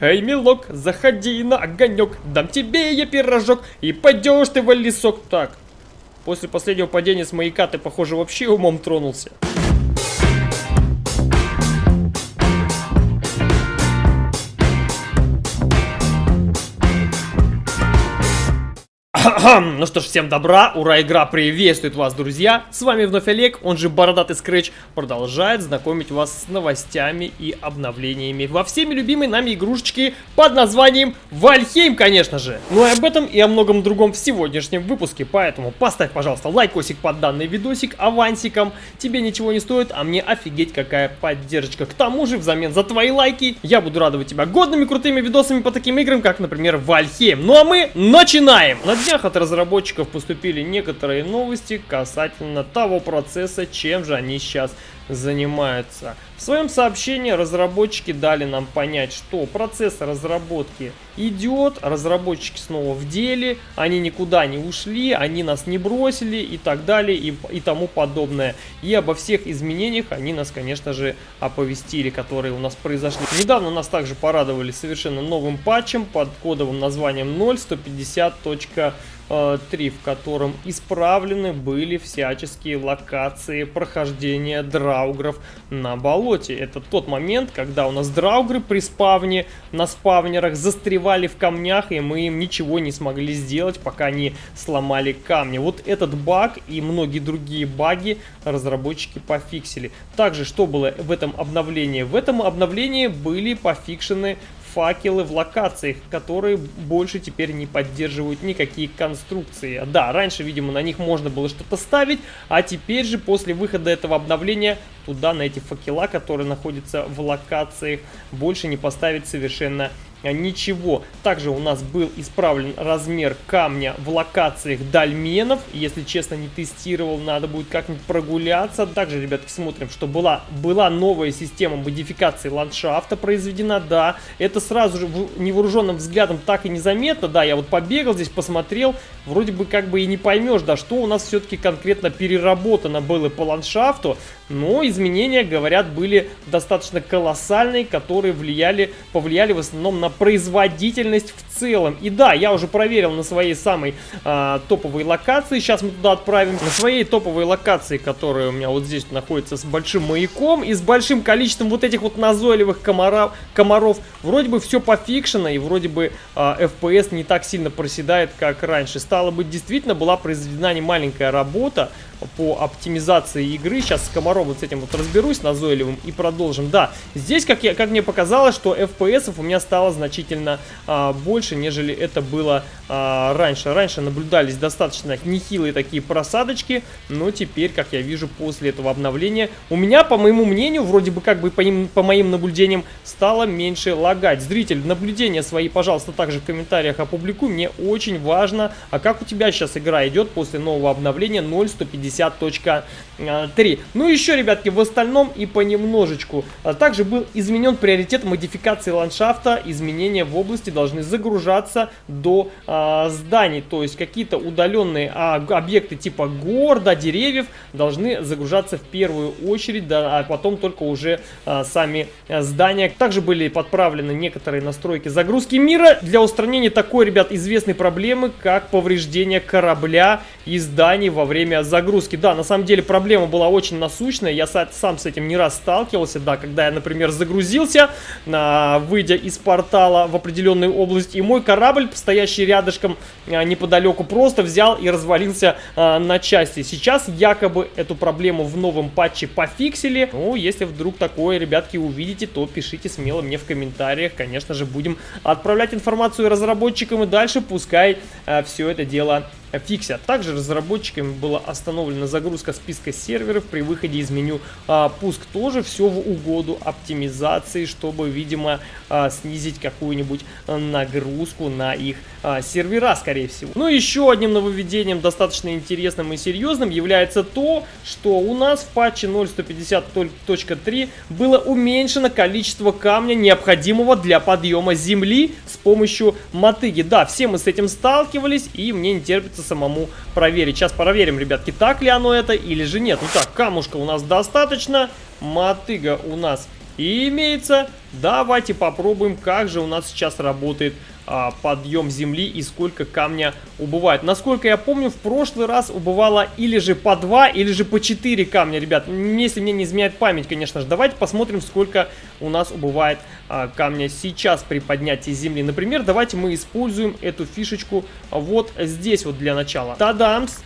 Эй, милок, заходи на огонек, дам тебе я пирожок, и пойдешь ты в лесок. Так, после последнего падения с маяка ты, похоже, вообще умом тронулся. Ну что ж, всем добра, ура, игра приветствует вас, друзья! С вами вновь Олег, он же Бородатый Скретч, продолжает знакомить вас с новостями и обновлениями во всеми любимой нами игрушечки под названием Вальхейм, конечно же! Ну и об этом и о многом другом в сегодняшнем выпуске, поэтому поставь, пожалуйста, лайкосик под данный видосик авансиком, тебе ничего не стоит, а мне офигеть какая поддержка. К тому же, взамен за твои лайки, я буду радовать тебя годными крутыми видосами по таким играм, как, например, Вальхейм. Ну а мы начинаем! На днях от разработчиков поступили некоторые новости касательно того процесса, чем же они сейчас занимаются. В своем сообщении разработчики дали нам понять, что процесс разработки идет, разработчики снова в деле, они никуда не ушли, они нас не бросили и так далее и, и тому подобное. И обо всех изменениях они нас, конечно же, оповестили, которые у нас произошли. Недавно нас также порадовали совершенно новым патчем под кодовым названием 0.150. 3, в котором исправлены были всяческие локации прохождения драугров на болоте. Это тот момент, когда у нас драугры при спавне на спавнерах застревали в камнях, и мы им ничего не смогли сделать, пока не сломали камни. Вот этот баг и многие другие баги разработчики пофиксили. Также, что было в этом обновлении? В этом обновлении были пофикшены факелы в локациях, которые больше теперь не поддерживают никакие конструкции. Да, раньше, видимо, на них можно было что-то ставить, а теперь же после выхода этого обновления туда, на эти факела, которые находятся в локациях, больше не поставить совершенно ничего. Также у нас был исправлен размер камня в локациях дольменов. Если честно, не тестировал, надо будет как-нибудь прогуляться. Также, ребятки, смотрим, что была, была новая система модификации ландшафта произведена. Да, это сразу же невооруженным взглядом так и незаметно. Да, я вот побегал здесь, посмотрел. Вроде бы как бы и не поймешь, да, что у нас все-таки конкретно переработано было по ландшафту. Но изменения, говорят, были достаточно колоссальные, которые влияли, повлияли в основном на производительность в целом. И да, я уже проверил на своей самой а, топовой локации, сейчас мы туда отправим. На своей топовой локации, которая у меня вот здесь находится с большим маяком и с большим количеством вот этих вот назойливых комаров, комаров вроде бы все пофикшено и вроде бы а, FPS не так сильно проседает, как раньше. Стало быть, действительно была произведена не маленькая работа, по оптимизации игры. Сейчас с комаром вот с этим вот разберусь назойливым и продолжим. Да, здесь, как, я, как мне показалось, что FPS у меня стало значительно а, больше, нежели это было а, раньше. Раньше наблюдались достаточно нехилые такие просадочки, но теперь, как я вижу, после этого обновления, у меня, по моему мнению, вроде бы как бы по, ним, по моим наблюдениям, стало меньше лагать. Зритель, наблюдения свои, пожалуйста, также в комментариях опубликуй. Мне очень важно, а как у тебя сейчас игра идет после нового обновления 0.150 50.3. Ну еще, ребятки, в остальном и понемножечку. А также был изменен приоритет модификации ландшафта. Изменения в области должны загружаться до а, зданий. То есть какие-то удаленные а, объекты типа гор, да, деревьев должны загружаться в первую очередь, да, а потом только уже а, сами а, здания. Также были подправлены некоторые настройки загрузки мира для устранения такой, ребят, известной проблемы, как повреждение корабля и зданий во время загрузки загрузки. Да, на самом деле проблема была очень насущная. Я сам с этим не раз сталкивался, да, когда я, например, загрузился, а, выйдя из портала в определенную область, и мой корабль, стоящий рядышком а, неподалеку, просто взял и развалился а, на части. Сейчас якобы эту проблему в новом патче пофиксили. Ну, если вдруг такое, ребятки, увидите, то пишите смело мне в комментариях. Конечно же, будем отправлять информацию разработчикам и дальше пускай все это дело фиксят. Также разработчиками была остановлена загрузка списка серверов при выходе из меню а, пуск. Тоже все в угоду оптимизации, чтобы, видимо, а, снизить какую-нибудь нагрузку на их а, сервера, скорее всего. Ну, еще одним нововведением, достаточно интересным и серьезным, является то, что у нас в патче 0.150.3 было уменьшено количество камня, необходимого для подъема земли с помощью мотыги. Да, все мы с этим сталкивались, и мне не терпится придется самому проверить. Сейчас проверим, ребятки, так ли оно это или же нет. Ну так, камушка у нас достаточно, мотыга у нас имеется. Давайте попробуем, как же у нас сейчас работает а, подъем земли и сколько камня убывает. Насколько я помню, в прошлый раз убывало или же по 2, или же по 4 камня, ребят. Если мне не изменяет память, конечно же. Давайте посмотрим, сколько у нас убывает а, камня сейчас при поднятии земли. Например, давайте мы используем эту фишечку вот здесь вот для начала. Тадамс!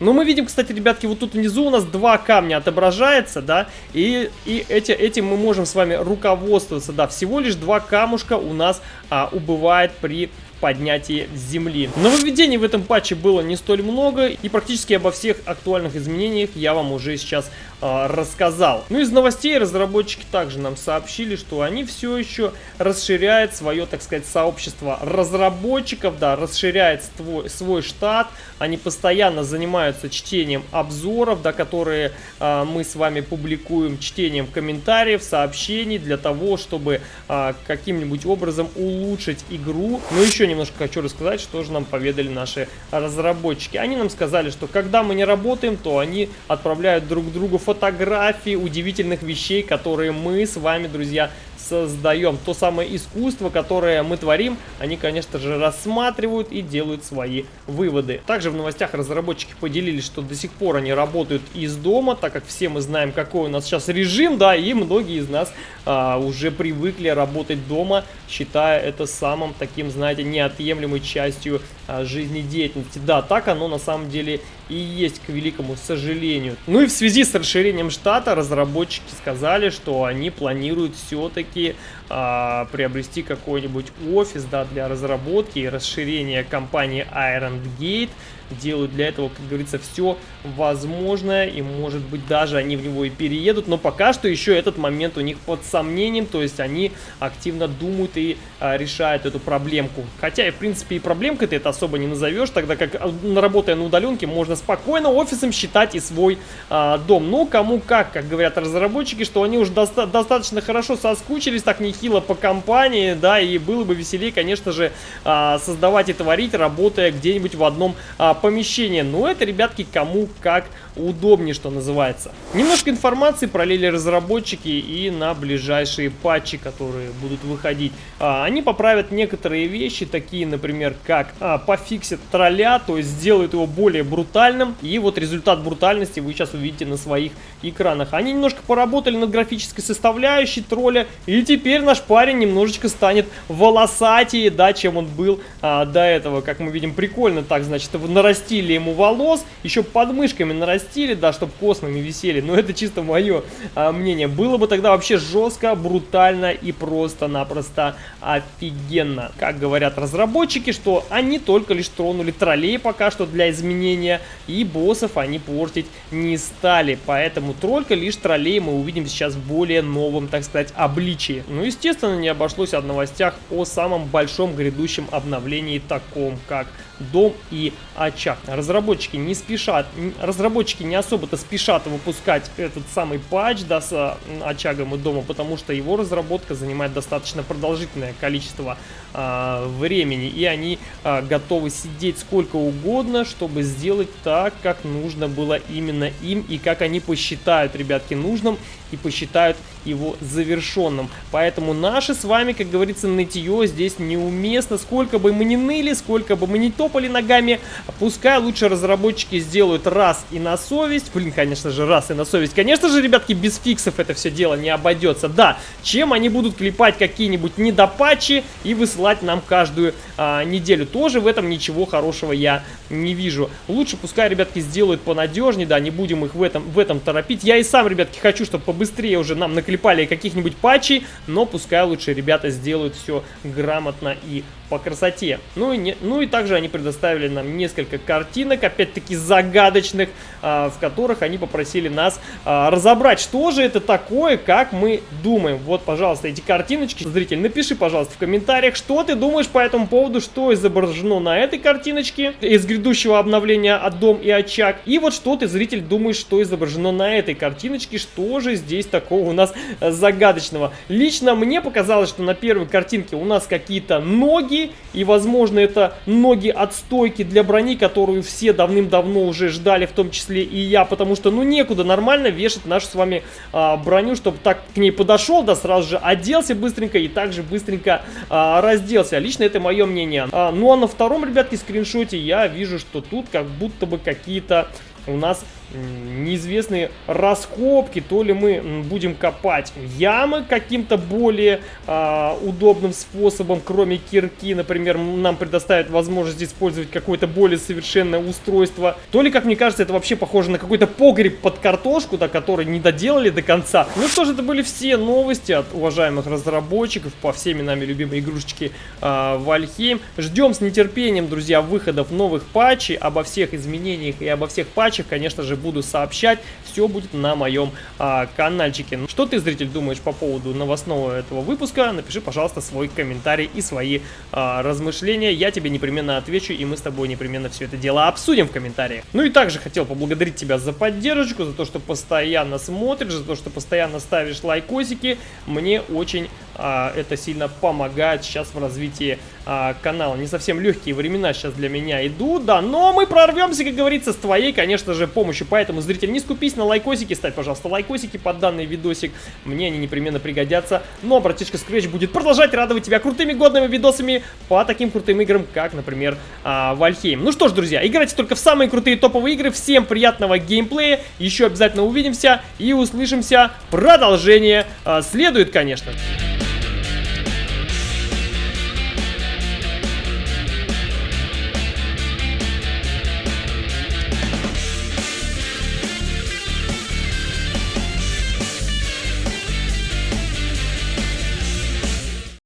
Ну, мы видим, кстати, ребятки, вот тут внизу у нас два камня отображается, да, и, и эти, этим мы можем с вами руководствоваться, да, всего лишь два камушка у нас а, убывает при поднятии земли. Нововведений в этом патче было не столь много, и практически обо всех актуальных изменениях я вам уже сейчас э, рассказал. Ну, из новостей разработчики также нам сообщили, что они все еще расширяют свое, так сказать, сообщество разработчиков, да, расширяет свой, свой штат, они постоянно занимаются чтением обзоров, да, которые э, мы с вами публикуем, чтением комментариев, сообщений для того, чтобы э, каким-нибудь образом улучшить игру. Но еще немножко хочу рассказать, что же нам поведали наши разработчики. Они нам сказали, что когда мы не работаем, то они отправляют друг другу фотографии удивительных вещей, которые мы с вами, друзья, создаем. То самое искусство, которое мы творим, они, конечно же, рассматривают и делают свои выводы. Также в новостях разработчики поделились, что до сих пор они работают из дома, так как все мы знаем, какой у нас сейчас режим, да, и многие из нас а, уже привыкли работать дома, считая это самым таким, знаете, неотъемлемой частью а, жизнедеятельности. Да, так оно на самом деле и есть, к великому сожалению. Ну и в связи с расширением штата разработчики сказали, что они планируют все-таки а, приобрести какой-нибудь офис да, для разработки и расширения компании Iron Gate делают для этого, как говорится, все возможное, и может быть даже они в него и переедут, но пока что еще этот момент у них под сомнением, то есть они активно думают и а, решают эту проблемку. Хотя в принципе и проблемкой ты это особо не назовешь, тогда как а, работая на удаленке можно спокойно офисом считать и свой а, дом. Но кому как, как говорят разработчики, что они уже доста достаточно хорошо соскучились, так нехило по компании, да, и было бы веселее, конечно же, а, создавать и творить, работая где-нибудь в одном а, помещение. Но это, ребятки, кому как удобнее, что называется. Немножко информации пролили разработчики и на ближайшие патчи, которые будут выходить. А, они поправят некоторые вещи, такие, например, как а, пофиксят тролля, то есть сделают его более брутальным. И вот результат брутальности вы сейчас увидите на своих экранах. Они немножко поработали над графической составляющей тролля, и теперь наш парень немножечко станет волосатее, да, чем он был а, до этого. Как мы видим, прикольно так, значит, нарастили ему волос, еще подмышками нарастили, да, чтобы космами висели. Но это чисто мое а, мнение. Было бы тогда вообще жестко, брутально и просто-напросто офигенно. Как говорят разработчики, что они только лишь тронули троллей пока что для изменения, и боссов они портить не стали. Поэтому только лишь троллей мы увидим сейчас в более новом, так сказать, обличии. Ну, естественно, не обошлось о новостях о самом большом грядущем обновлении, таком как дом и очаг. Разработчики не спешат, разработчики не особо-то спешат выпускать этот самый патч да, с очагом и домом, потому что его разработка занимает достаточно продолжительное количество а, времени, и они а, готовы сидеть сколько угодно, чтобы сделать так, как нужно было именно им, и как они посчитают, ребятки, нужным, и посчитают его завершенным. Поэтому наши с вами, как говорится, нытье здесь неуместно. Сколько бы мы ни ныли, сколько бы мы ни топали ногами, пускай лучше разработчики сделают раз и на совесть. Блин, конечно же, раз и на совесть. Конечно же, ребятки, без фиксов это все дело не обойдется. Да, чем они будут клепать какие-нибудь недопатчи и высылать нам каждую а, неделю. Тоже в этом ничего хорошего я не вижу. Лучше пускай, ребятки, сделают понадежнее, да, не будем их в этом, в этом торопить. Я и сам, ребятки, хочу, чтобы побыстрее уже нам наклепали каких-нибудь патчей, но пускай лучше ребята сделают все грамотно и по красоте. Ну и, не, ну и также они предоставили нам несколько картинок, опять-таки загадочных, а, в которых они попросили нас а, разобрать, что же это такое, как мы думаем. Вот, пожалуйста, эти картиночки. Зритель, напиши, пожалуйста, в комментариях, что ты думаешь по этому поводу, что изображено на этой картиночке из грядущего обновления от Дом и Очаг. И вот что ты, зритель, думаешь, что изображено на этой картиночке, что же здесь такого у нас загадочного. Лично мне показалось, что на первой картинке у нас какие-то ноги, и, возможно, это ноги от стойки для брони, которую все давным-давно уже ждали, в том числе и я, потому что, ну, некуда нормально вешать нашу с вами а, броню, чтобы так к ней подошел, да, сразу же оделся быстренько и также быстренько а, разделся. Лично это мое мнение. А, ну, а на втором, ребятки, скриншоте я вижу, что тут как будто бы какие-то у нас неизвестные раскопки, то ли мы будем копать ямы каким-то более а, удобным способом, кроме кирки, например, нам предоставят возможность использовать какое-то более совершенное устройство, то ли, как мне кажется, это вообще похоже на какой-то погреб под картошку, да, который не доделали до конца. Ну что же, это были все новости от уважаемых разработчиков по всеми нами любимой игрушечке а, Вальхейм. Ждем с нетерпением, друзья, выходов новых патчей, обо всех изменениях и обо всех патчах, конечно же, буду сообщать. Все будет на моем а, каналчике. Ну, что ты, зритель, думаешь по поводу новостного этого выпуска? Напиши, пожалуйста, свой комментарий и свои а, размышления. Я тебе непременно отвечу, и мы с тобой непременно все это дело обсудим в комментариях. Ну и также хотел поблагодарить тебя за поддержку, за то, что постоянно смотришь, за то, что постоянно ставишь лайкосики. Мне очень это сильно помогает сейчас в развитии а, канала. Не совсем легкие времена сейчас для меня идут, да, но мы прорвемся, как говорится, с твоей, конечно же, помощью. Поэтому, зритель, не скупись на лайкосики, ставь, пожалуйста, лайкосики под данный видосик. Мне они непременно пригодятся. Но братишка Scratch будет продолжать радовать тебя крутыми годными видосами по таким крутым играм, как, например, а, Вальхейм. Ну что ж, друзья, играйте только в самые крутые топовые игры. Всем приятного геймплея. Еще обязательно увидимся и услышимся. Продолжение а, следует, конечно.